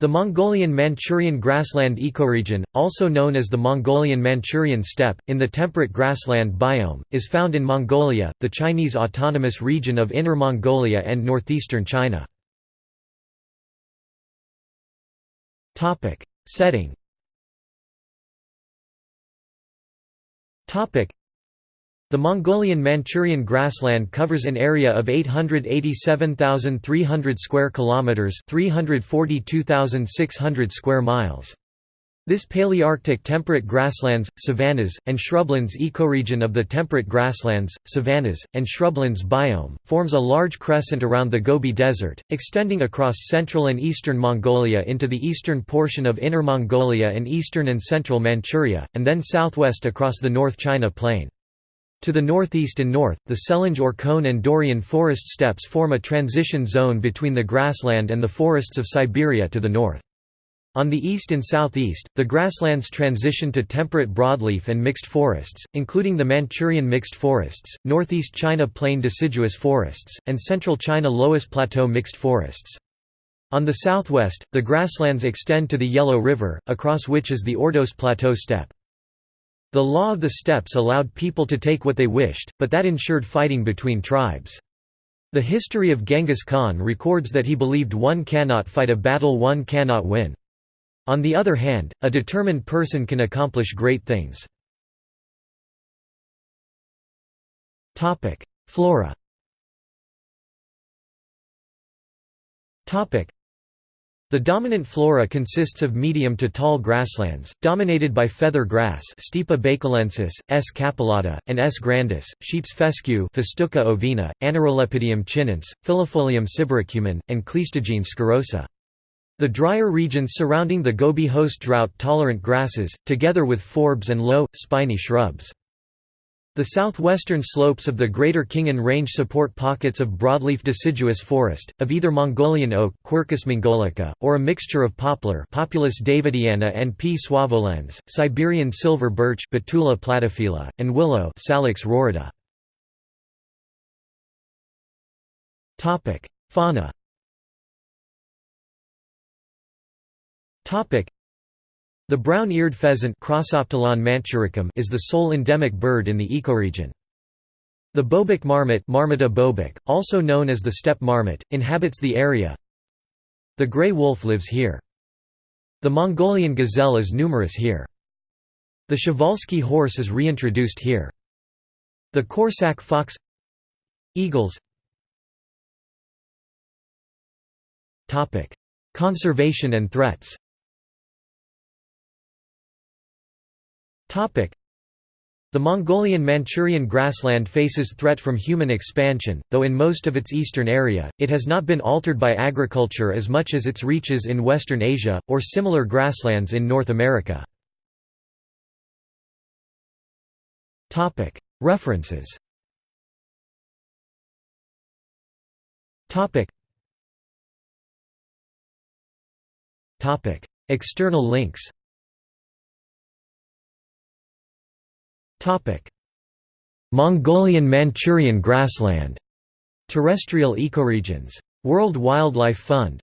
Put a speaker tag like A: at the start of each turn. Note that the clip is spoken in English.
A: The Mongolian-Manchurian grassland ecoregion, also known as the Mongolian-Manchurian steppe, in the temperate grassland biome, is found in Mongolia, the Chinese autonomous region of Inner Mongolia and northeastern China. Setting the Mongolian-Manchurian grassland covers an area of 887,300 square kilometers, 342,600 square miles. This Palearctic temperate grasslands, savannas, and shrublands ecoregion of the temperate grasslands, savannas, and shrublands biome, forms a large crescent around the Gobi Desert, extending across central and eastern Mongolia into the eastern portion of Inner Mongolia and eastern and central Manchuria, and then southwest across the North China Plain. To the northeast and north, the Selenge-Orkhon and Daurian forest steppes form a transition zone between the grassland and the forests of Siberia to the north. On the east and southeast, the grasslands transition to temperate broadleaf and mixed forests, including the Manchurian mixed forests, northeast China plain deciduous forests, and central China Loess Plateau mixed forests. On the southwest, the grasslands extend to the Yellow River, across which is the Ordos Plateau steppe. The law of the steppes allowed people to take what they wished, but that ensured fighting between tribes. The history of Genghis Khan records that he believed one cannot fight a battle one cannot win. On the other hand, a determined person can accomplish great things. Flora the dominant flora consists of medium to tall grasslands, dominated by feather grass Stipa baicalensis, S. capillata, and S. grandis, sheep's fescue Festuca ovina, Aneurolepidium chinense, Filifolium sibiricumene, and Cleistogene squarrosa. The drier regions surrounding the Gobi host drought-tolerant grasses, together with forbs and low, spiny shrubs. The southwestern slopes of the Greater Khingan Range support pockets of broadleaf deciduous forest, of either Mongolian oak Quercus mongolica, or a mixture of poplar Populus davidiana and P. suaveolens, Siberian silver birch Betula platyphylla, and willow Salix rorida. Fauna the brown-eared pheasant is the sole endemic bird in the ecoregion. The bobak marmot Marmota bobak, also known as the steppe marmot, inhabits the area. The gray wolf lives here. The Mongolian gazelle is numerous here. The Przewalski horse is reintroduced here. The Corsac fox Eagles Conservation and threats The Mongolian-Manchurian grassland faces threat from human expansion, though in most of its eastern area, it has not been altered by agriculture as much as its reaches in Western Asia, or similar grasslands in North America. References. External links Mongolian-Manchurian grassland. Terrestrial ecoregions. World Wildlife Fund